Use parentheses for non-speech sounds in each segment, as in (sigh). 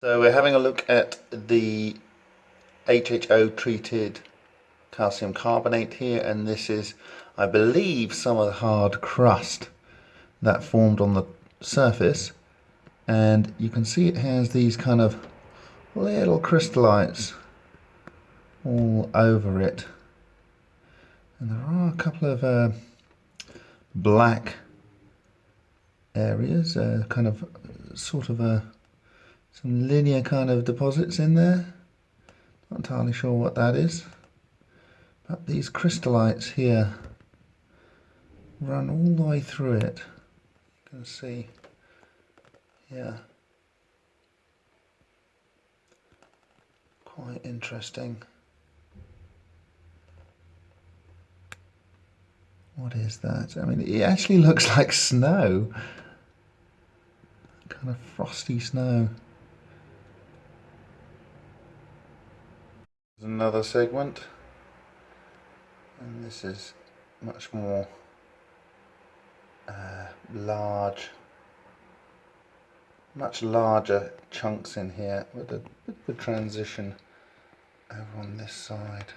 So we're having a look at the HHO treated calcium carbonate here and this is I believe some of the hard crust that formed on the surface. And you can see it has these kind of little crystallites all over it. And there are a couple of uh, black areas uh, kind of sort of a some linear kind of deposits in there. Not entirely sure what that is. But these crystallites here run all the way through it. You can see, yeah. Quite interesting. What is that? I mean, it actually (laughs) looks like snow. Kind of frosty snow. Another segment. And this is much more uh, large much larger chunks in here with a bit of a transition over on this side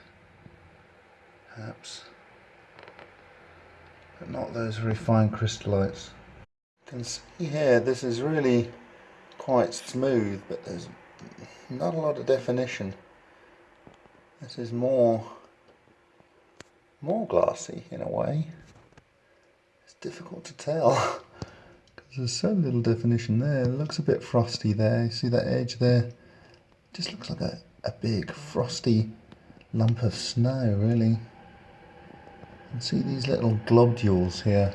perhaps. But not those very fine crystallites. You can see here this is really quite smooth but there's not a lot of definition this is more, more glassy in a way. It's difficult to tell because there's so little definition there. It looks a bit frosty there. You see that edge there? It just looks like a, a big frosty lump of snow really. And see these little globules here.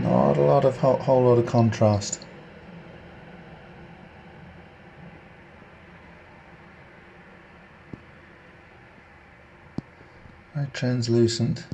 Not a lot of whole, whole lot of contrast. Translucent